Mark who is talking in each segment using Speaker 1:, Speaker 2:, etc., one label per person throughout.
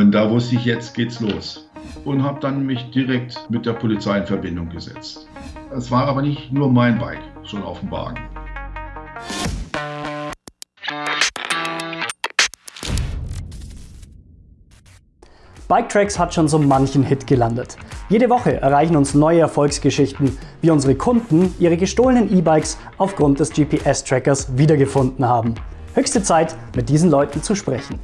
Speaker 1: Und da wusste ich, jetzt geht's los. Und habe dann mich direkt mit der Polizei in Verbindung gesetzt. Es war aber nicht nur mein Bike schon auf dem Wagen.
Speaker 2: Biketracks hat schon so manchen Hit gelandet. Jede Woche erreichen uns neue Erfolgsgeschichten, wie unsere Kunden ihre gestohlenen E-Bikes aufgrund des GPS-Trackers wiedergefunden haben. Höchste Zeit, mit diesen Leuten zu sprechen.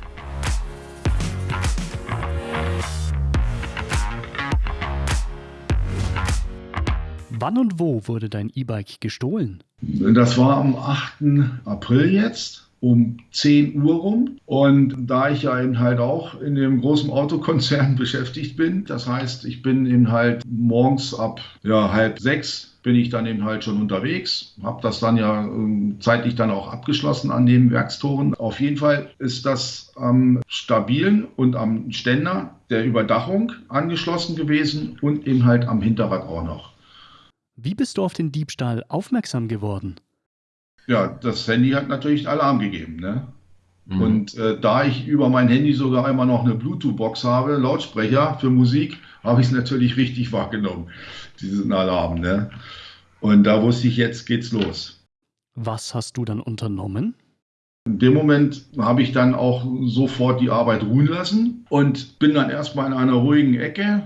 Speaker 2: Wann und wo wurde dein E-Bike gestohlen?
Speaker 1: Das war am 8. April jetzt um 10 Uhr rum. Und da ich ja eben halt auch in dem großen Autokonzern beschäftigt bin, das heißt, ich bin eben halt morgens ab ja, halb sechs bin ich dann eben halt schon unterwegs, habe das dann ja äh, zeitlich dann auch abgeschlossen an den Werkstoren. Auf jeden Fall ist das am stabilen und am Ständer der Überdachung angeschlossen gewesen und eben halt am Hinterrad auch noch.
Speaker 2: Wie bist du auf den Diebstahl aufmerksam geworden?
Speaker 1: Ja, das Handy hat natürlich Alarm gegeben. Ne? Mhm. Und äh, da ich über mein Handy sogar immer noch eine Bluetooth-Box habe, Lautsprecher für Musik, habe ich es natürlich richtig wahrgenommen, diesen Alarm. Ne? Und da wusste ich, jetzt geht's los.
Speaker 2: Was hast du dann unternommen?
Speaker 1: In dem Moment habe ich dann auch sofort die Arbeit ruhen lassen und bin dann erstmal in einer ruhigen Ecke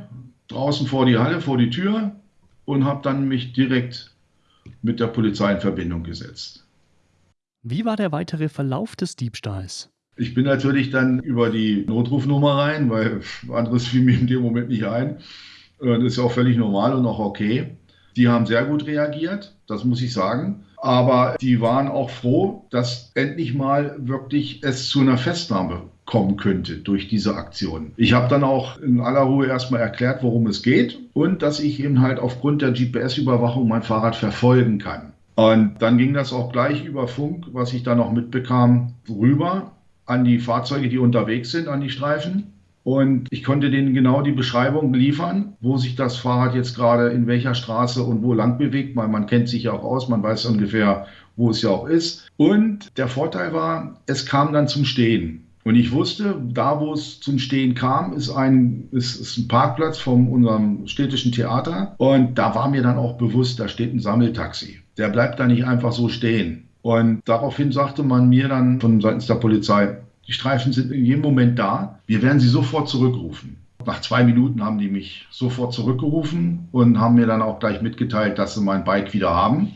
Speaker 1: draußen vor die Halle, vor die Tür und habe dann mich direkt mit der Polizei in Verbindung gesetzt.
Speaker 2: Wie war der weitere Verlauf des Diebstahls?
Speaker 1: Ich bin natürlich dann über die Notrufnummer rein, weil anderes fiel mir in dem Moment nicht ein. Das ist ja auch völlig normal und auch okay. Die haben sehr gut reagiert, das muss ich sagen. Aber die waren auch froh, dass endlich mal wirklich es zu einer Festnahme kommen könnte durch diese Aktion. Ich habe dann auch in aller Ruhe erstmal erklärt, worum es geht und dass ich eben halt aufgrund der GPS-Überwachung mein Fahrrad verfolgen kann. Und dann ging das auch gleich über Funk, was ich da noch mitbekam, rüber an die Fahrzeuge, die unterwegs sind, an die Streifen. Und ich konnte denen genau die Beschreibung liefern, wo sich das Fahrrad jetzt gerade in welcher Straße und wo lang bewegt. weil man kennt sich ja auch aus, man weiß ungefähr, wo es ja auch ist. Und der Vorteil war, es kam dann zum Stehen. Und ich wusste, da wo es zum Stehen kam, ist ein, ist, ist ein Parkplatz von unserem städtischen Theater. Und da war mir dann auch bewusst, da steht ein Sammeltaxi der bleibt da nicht einfach so stehen. Und daraufhin sagte man mir dann von seitens der Polizei, die Streifen sind in jedem Moment da, wir werden sie sofort zurückrufen. Nach zwei Minuten haben die mich sofort zurückgerufen und haben mir dann auch gleich mitgeteilt, dass sie mein Bike wieder haben.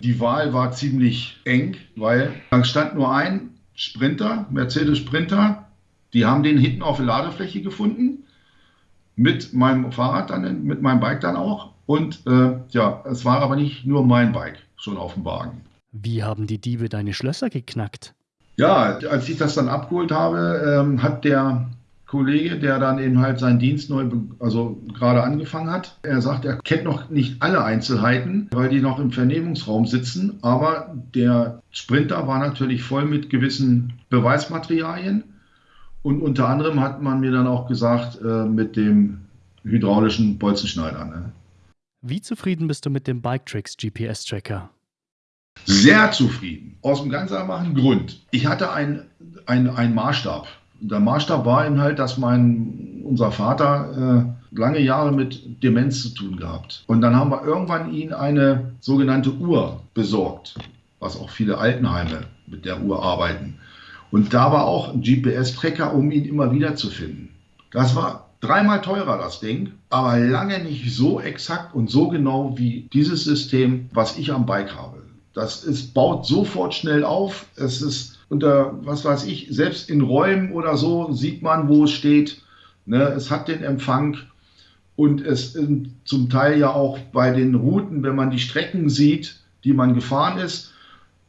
Speaker 1: Die Wahl war ziemlich eng, weil da stand nur ein Sprinter, Mercedes Sprinter. Die haben den hinten auf der Ladefläche gefunden. Mit meinem Fahrrad dann, mit meinem Bike dann auch. Und äh, ja, es war aber nicht nur mein Bike schon auf dem Wagen.
Speaker 2: Wie haben die Diebe deine Schlösser geknackt?
Speaker 1: Ja, als ich das dann abgeholt habe, ähm, hat der Kollege, der dann eben halt seinen Dienst neu, also gerade angefangen hat, er sagt, er kennt noch nicht alle Einzelheiten, weil die noch im Vernehmungsraum sitzen, aber der Sprinter war natürlich voll mit gewissen Beweismaterialien und unter anderem hat man mir dann auch gesagt, äh, mit dem hydraulischen Bolzenschneider. Ne?
Speaker 2: Wie zufrieden bist du mit dem Biketricks GPS-Tracker?
Speaker 1: Sehr zufrieden. Aus einem ganz einfachen Grund. Ich hatte einen ein Maßstab. Der Maßstab war eben halt, dass mein, unser Vater äh, lange Jahre mit Demenz zu tun gehabt. Und dann haben wir irgendwann ihn eine sogenannte Uhr besorgt, was auch viele Altenheime mit der Uhr arbeiten. Und da war auch ein GPS-Tracker, um ihn immer wieder zu finden. Das war Dreimal teurer das Ding, aber lange nicht so exakt und so genau wie dieses System, was ich am Bike habe. Das ist, baut sofort schnell auf. Es ist unter, was weiß ich, selbst in Räumen oder so sieht man, wo es steht. Ne, es hat den Empfang und es zum Teil ja auch bei den Routen, wenn man die Strecken sieht, die man gefahren ist,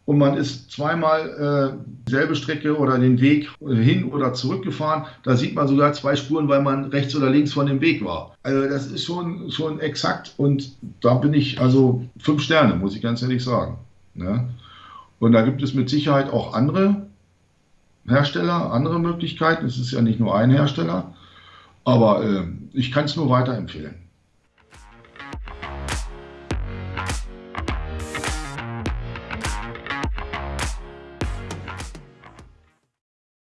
Speaker 1: und man ist zweimal äh, dieselbe Strecke oder den Weg hin oder zurück gefahren. Da sieht man sogar zwei Spuren, weil man rechts oder links von dem Weg war. Also das ist schon, schon exakt und da bin ich also fünf Sterne, muss ich ganz ehrlich sagen. Ne? Und da gibt es mit Sicherheit auch andere Hersteller, andere Möglichkeiten. Es ist ja nicht nur ein Hersteller, aber äh, ich kann es nur weiterempfehlen.